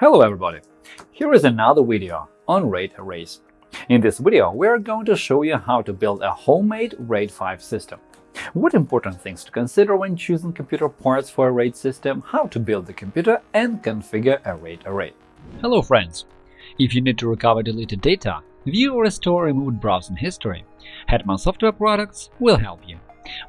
Hello everybody! Here is another video on RAID arrays. In this video, we are going to show you how to build a homemade RAID 5 system. What important things to consider when choosing computer parts for a RAID system, how to build the computer and configure a RAID array. Hello friends! If you need to recover deleted data, view or restore removed browsing history, Hetman Software Products will help you.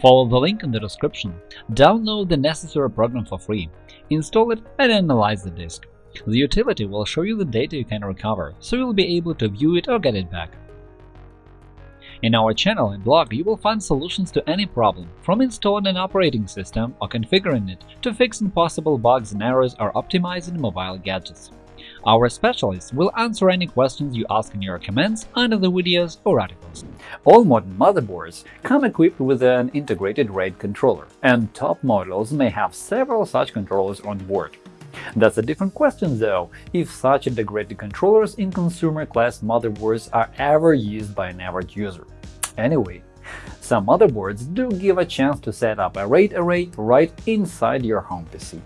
Follow the link in the description, download the necessary program for free, install it and analyze the disk. The utility will show you the data you can recover, so you'll be able to view it or get it back. In our channel and blog, you will find solutions to any problem, from installing an operating system or configuring it to fixing possible bugs and errors or optimizing mobile gadgets. Our specialists will answer any questions you ask in your comments under the videos or articles. All modern motherboards come equipped with an integrated RAID controller, and top models may have several such controllers on board. That's a different question, though, if such integrated controllers in consumer-class motherboards are ever used by an average user. Anyway, some motherboards do give a chance to set up a RAID array right inside your home PC.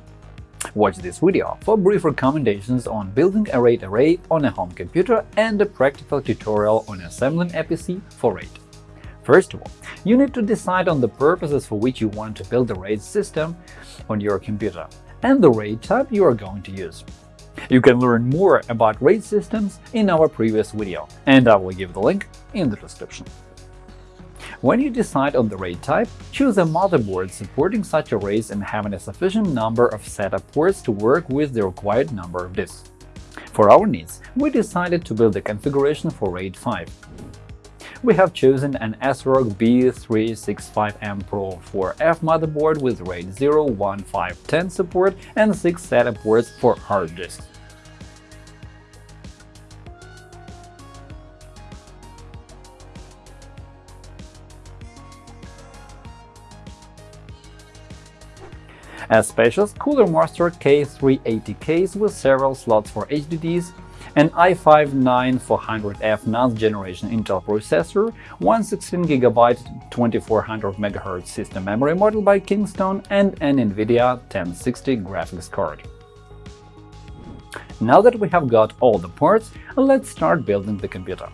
Watch this video for brief recommendations on building a RAID array on a home computer and a practical tutorial on assembling a PC for RAID. First of all, you need to decide on the purposes for which you want to build a RAID system on your computer and the RAID type you are going to use. You can learn more about RAID systems in our previous video, and I will give the link in the description. When you decide on the RAID type, choose a motherboard supporting such arrays and having a sufficient number of SATA ports to work with the required number of disks. For our needs, we decided to build a configuration for RAID 5 we have chosen an ASRock B365M Pro 4F motherboard with RAID 0, 1, 5, 10 support and 6 SATA ports for hard disks. A spacious Cooler Master K380 case with several slots for HDDs an i5-9400F ninth generation Intel processor, one 16GB 2400 MHz system memory model by Kingston, and an NVIDIA 1060 graphics card. Now that we have got all the parts, let's start building the computer.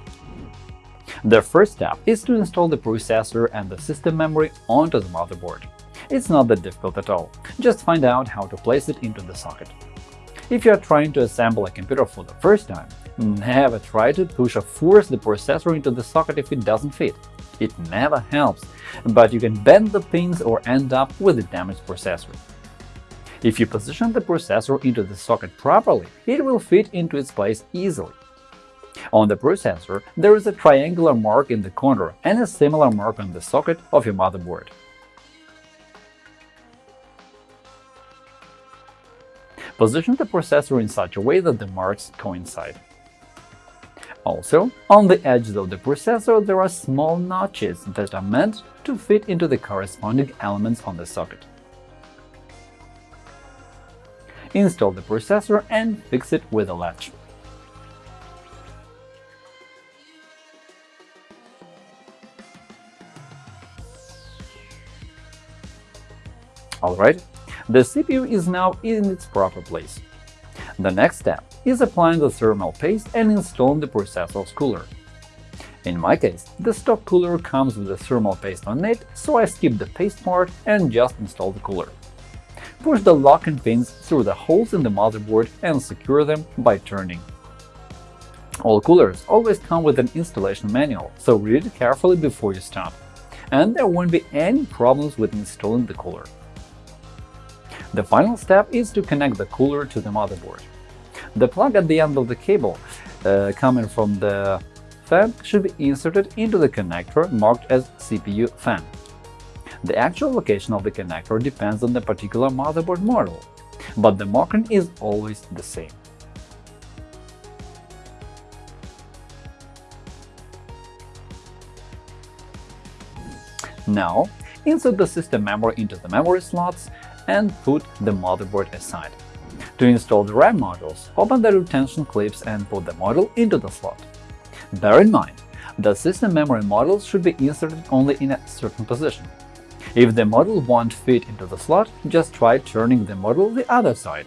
The first step is to install the processor and the system memory onto the motherboard. It's not that difficult at all, just find out how to place it into the socket. If you are trying to assemble a computer for the first time, never try to push or force the processor into the socket if it doesn't fit. It never helps, but you can bend the pins or end up with a damaged processor. If you position the processor into the socket properly, it will fit into its place easily. On the processor, there is a triangular mark in the corner and a similar mark on the socket of your motherboard. Position the processor in such a way that the marks coincide. Also, on the edges of the processor there are small notches that are meant to fit into the corresponding elements on the socket. Install the processor and fix it with a latch. Alright, the CPU is now in its proper place. The next step is applying the thermal paste and installing the processor's cooler. In my case, the stock cooler comes with the thermal paste on it, so I skip the paste part and just install the cooler. Push the locking pins through the holes in the motherboard and secure them by turning. All coolers always come with an installation manual, so read it carefully before you start. And there won't be any problems with installing the cooler. The final step is to connect the cooler to the motherboard. The plug at the end of the cable uh, coming from the fan should be inserted into the connector marked as CPU fan. The actual location of the connector depends on the particular motherboard model, but the marking is always the same. Now, insert the system memory into the memory slots and put the motherboard aside. To install the RAM modules, open the retention clips and put the module into the slot. Bear in mind, the system memory modules should be inserted only in a certain position. If the module won't fit into the slot, just try turning the module the other side.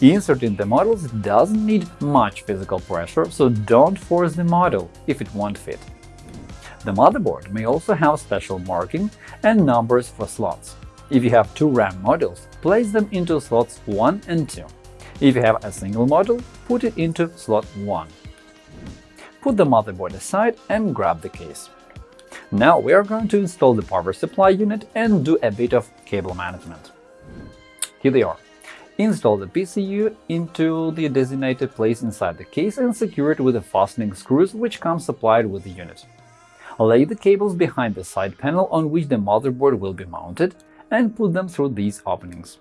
Inserting the models doesn't need much physical pressure, so don't force the model if it won't fit. The motherboard may also have special marking and numbers for slots. If you have two RAM modules, place them into slots 1 and 2. If you have a single module, put it into slot 1. Put the motherboard aside and grab the case. Now we are going to install the power supply unit and do a bit of cable management. Here they are. Install the PSU into the designated place inside the case and secure it with the fastening screws which come supplied with the unit. Lay the cables behind the side panel on which the motherboard will be mounted and put them through these openings.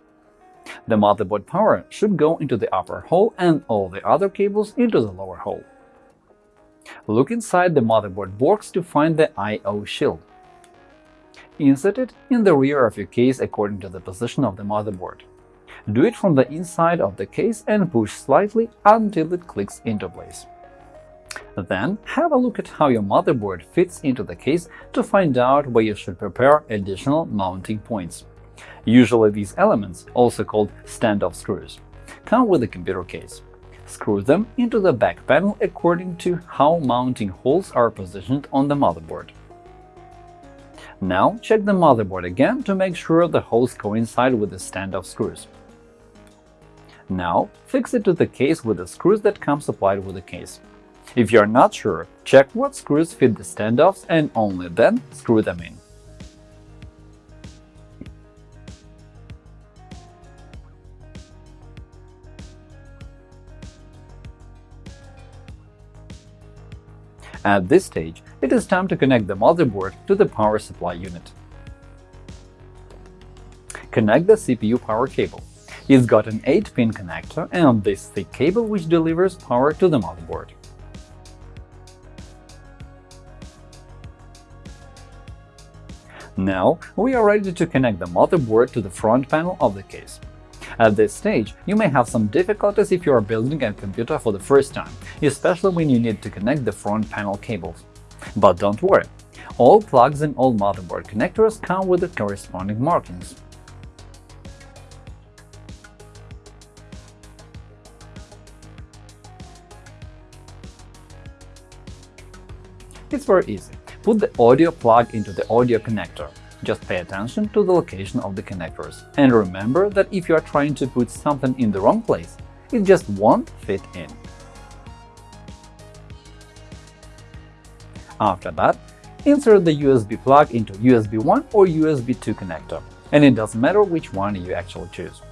The motherboard power should go into the upper hole and all the other cables into the lower hole. Look inside the motherboard box to find the I.O. shield. Insert it in the rear of your case according to the position of the motherboard. Do it from the inside of the case and push slightly until it clicks into place. Then have a look at how your motherboard fits into the case to find out where you should prepare additional mounting points. Usually these elements, also called standoff screws, come with the computer case. Screw them into the back panel according to how mounting holes are positioned on the motherboard. Now check the motherboard again to make sure the holes coincide with the standoff screws. Now fix it to the case with the screws that come supplied with the case. If you are not sure, check what screws fit the standoffs and only then screw them in. At this stage, it is time to connect the motherboard to the power supply unit. Connect the CPU power cable. It's got an 8-pin connector and this thick cable which delivers power to the motherboard. Now we are ready to connect the motherboard to the front panel of the case. At this stage, you may have some difficulties if you are building a computer for the first time, especially when you need to connect the front panel cables. But don't worry, all plugs and all motherboard connectors come with the corresponding markings. It's very easy. Put the audio plug into the audio connector. Just pay attention to the location of the connectors. And remember that if you are trying to put something in the wrong place, it just won't fit in. After that, insert the USB plug into USB 1 or USB 2 connector, and it doesn't matter which one you actually choose.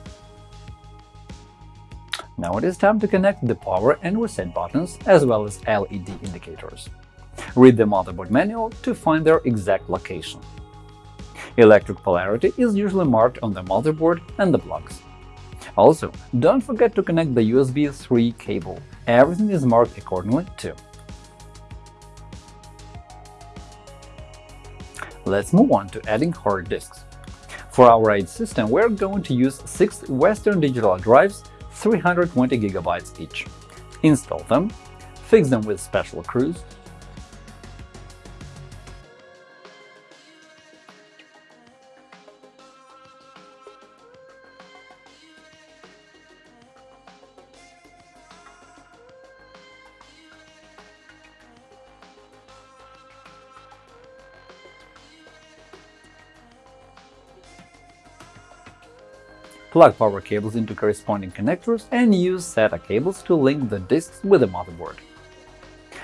Now it is time to connect the power and reset buttons as well as LED indicators. Read the motherboard manual to find their exact location. Electric polarity is usually marked on the motherboard and the plugs. Also, don't forget to connect the USB 3 cable. Everything is marked accordingly too. Let's move on to adding hard disks. For our RAID system, we're going to use six Western Digital drives 320 GB each. Install them, fix them with special screws, plug power cables into corresponding connectors and use SATA cables to link the disks with the motherboard.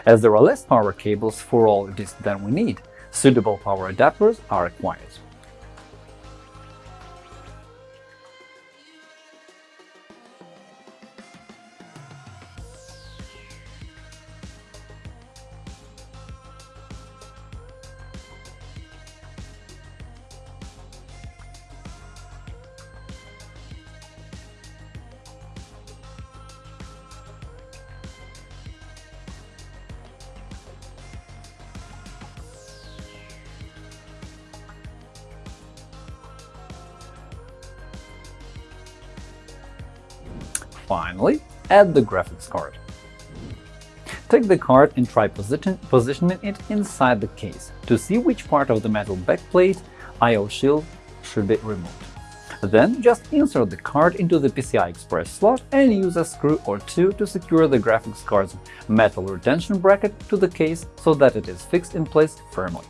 As there are less power cables for all disks than we need, suitable power adapters are required. Finally, add the graphics card. Take the card and try position positioning it inside the case to see which part of the metal backplate I.O. shield should be removed. Then just insert the card into the PCI Express slot and use a screw or two to secure the graphics card's metal retention bracket to the case so that it is fixed in place firmly.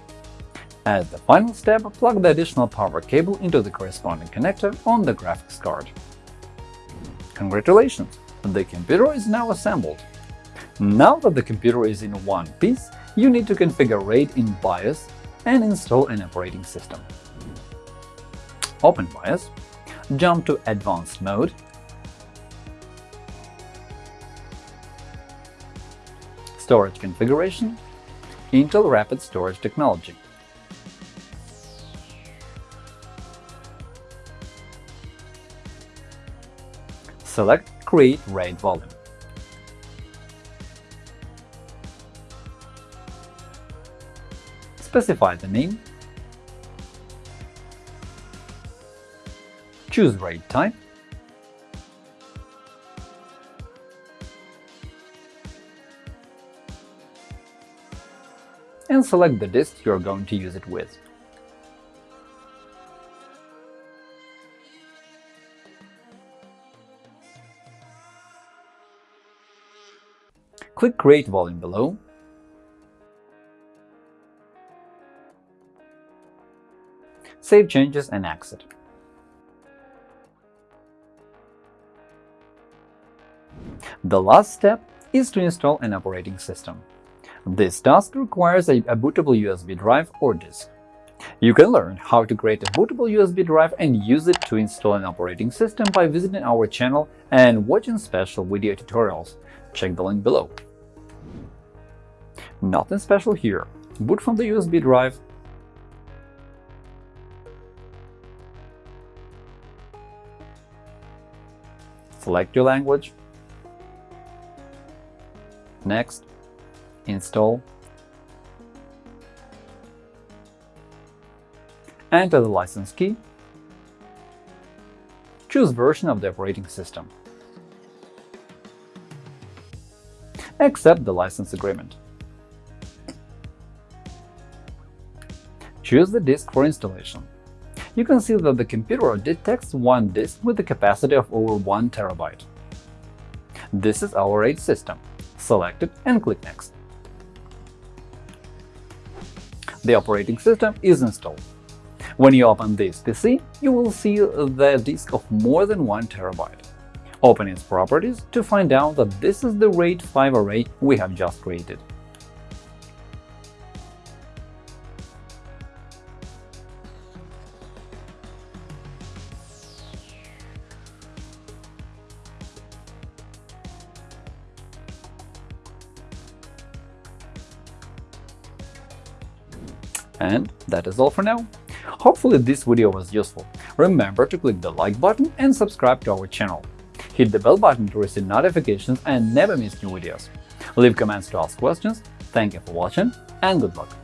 As the final step, plug the additional power cable into the corresponding connector on the graphics card. Congratulations! The computer is now assembled. Now that the computer is in one piece, you need to configure RAID in BIOS and install an operating system. Open BIOS, jump to Advanced mode, Storage configuration, Intel Rapid Storage Technology. Select Create RAID volume. Specify the name choose RAID type, and select the disk you are going to use it with. Click Create volume below save changes and exit. The last step is to install an operating system. This task requires a, bootable USB drive or disk. You can learn how to create a bootable USB drive and use it to install an operating system by visiting our channel and watching special video tutorials. Check the link below. Nothing special here. Boot from the USB drive, select your language, Next, install. Enter the license key. Choose version of the operating system. Accept the license agreement. Choose the disk for installation. You can see that the computer detects one disk with a capacity of over 1 terabyte. This is our RAID system select it and click Next. The operating system is installed. When you open this PC, you will see the disk of more than 1 terabyte. Open its properties to find out that this is the RAID 5 array we have just created. And that is all for now. Hopefully this video was useful. Remember to click the like button and subscribe to our channel. Hit the bell button to receive notifications and never miss new videos. Leave comments to ask questions. Thank you for watching and good luck!